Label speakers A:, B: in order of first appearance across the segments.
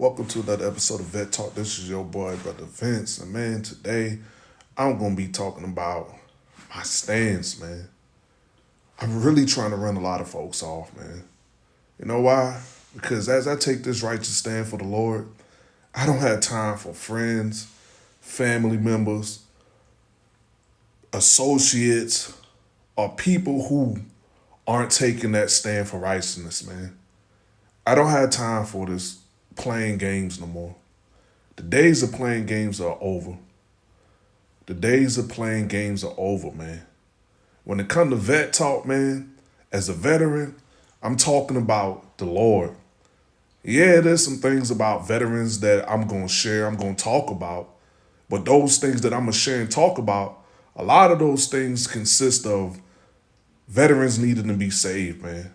A: Welcome to another episode of Vet Talk. This is your boy, Brother Vince. And man, today I'm going to be talking about my stance, man. I'm really trying to run a lot of folks off, man. You know why? Because as I take this righteous stand for the Lord, I don't have time for friends, family members, associates, or people who aren't taking that stand for righteousness, man. I don't have time for this playing games no more. The days of playing games are over. The days of playing games are over, man. When it comes to vet talk, man, as a veteran, I'm talking about the Lord. Yeah, there's some things about veterans that I'm going to share, I'm going to talk about. But those things that I'm going to share and talk about, a lot of those things consist of veterans needing to be saved, man.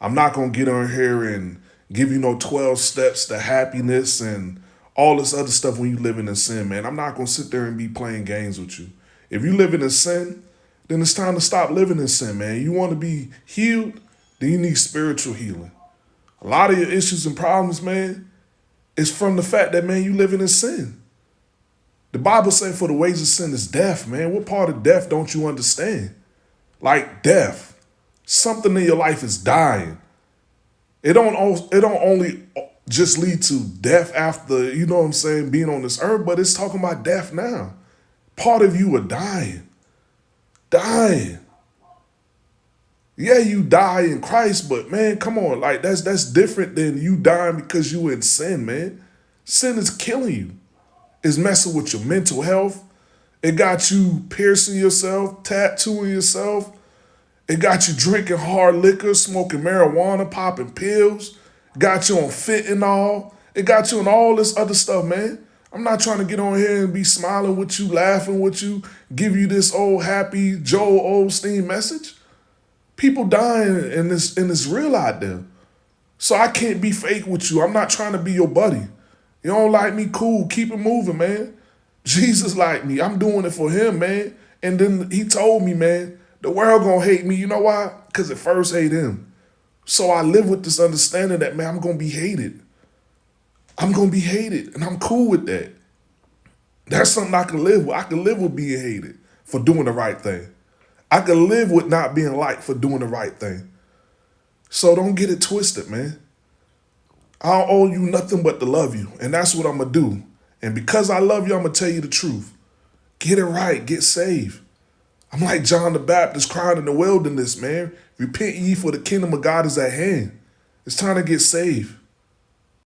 A: I'm not going to get on here and give you no 12 steps to happiness and all this other stuff when you living in sin, man. I'm not going to sit there and be playing games with you. If you living in sin, then it's time to stop living in sin, man. You want to be healed, then you need spiritual healing. A lot of your issues and problems, man, is from the fact that, man, you living in sin. The Bible says for the wages of sin is death, man. What part of death don't you understand? Like death. Something in your life is dying. It don't it don't only just lead to death after, you know what I'm saying, being on this earth, but it's talking about death now. Part of you are dying. Dying. Yeah, you die in Christ, but man, come on, like that's that's different than you dying because you in sin, man. Sin is killing you. It's messing with your mental health. It got you piercing yourself, tattooing yourself, it got you drinking hard liquor, smoking marijuana, popping pills. Got you on fentanyl. It got you on all this other stuff, man. I'm not trying to get on here and be smiling with you, laughing with you, give you this old happy Joel Osteen message. People dying and this and it's real out there. So I can't be fake with you. I'm not trying to be your buddy. You don't like me, cool. Keep it moving, man. Jesus like me. I'm doing it for him, man. And then he told me, man, the world gonna hate me. You know why? Because it first hate him. So I live with this understanding that, man, I'm gonna be hated. I'm gonna be hated, and I'm cool with that. That's something I can live with. I can live with being hated for doing the right thing. I can live with not being liked for doing the right thing. So don't get it twisted, man. I don't owe you nothing but to love you, and that's what I'm gonna do. And because I love you, I'm gonna tell you the truth. Get it right, get saved. I'm like John the Baptist crying in the wilderness, man. Repent ye for the kingdom of God is at hand. It's time to get saved.